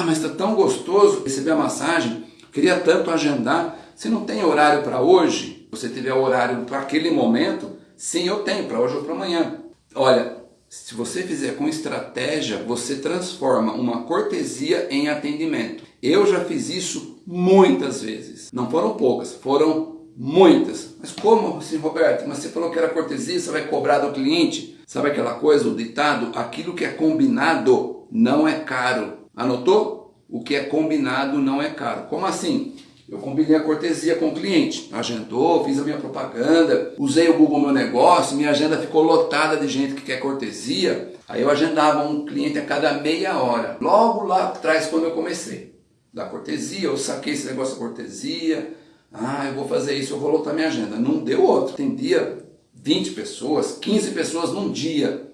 Ah, mas está tão gostoso receber a massagem, queria tanto agendar. Se não tem horário para hoje, você tiver horário para aquele momento, sim, eu tenho, para hoje ou para amanhã. Olha, se você fizer com estratégia, você transforma uma cortesia em atendimento. Eu já fiz isso muitas vezes. Não foram poucas, foram muitas. Mas como assim, Roberto? Mas você falou que era cortesia, você vai cobrar do cliente? Sabe aquela coisa, o ditado? Aquilo que é combinado não é caro. Anotou? O que é combinado não é caro. Como assim? Eu combinei a cortesia com o cliente, agendou, fiz a minha propaganda, usei o Google Meu Negócio, minha agenda ficou lotada de gente que quer cortesia. Aí eu agendava um cliente a cada meia hora, logo lá atrás quando eu comecei. Da cortesia, eu saquei esse negócio da cortesia, ah, eu vou fazer isso, eu vou lotar minha agenda. Não deu outro. Tem dia 20 pessoas, 15 pessoas num dia.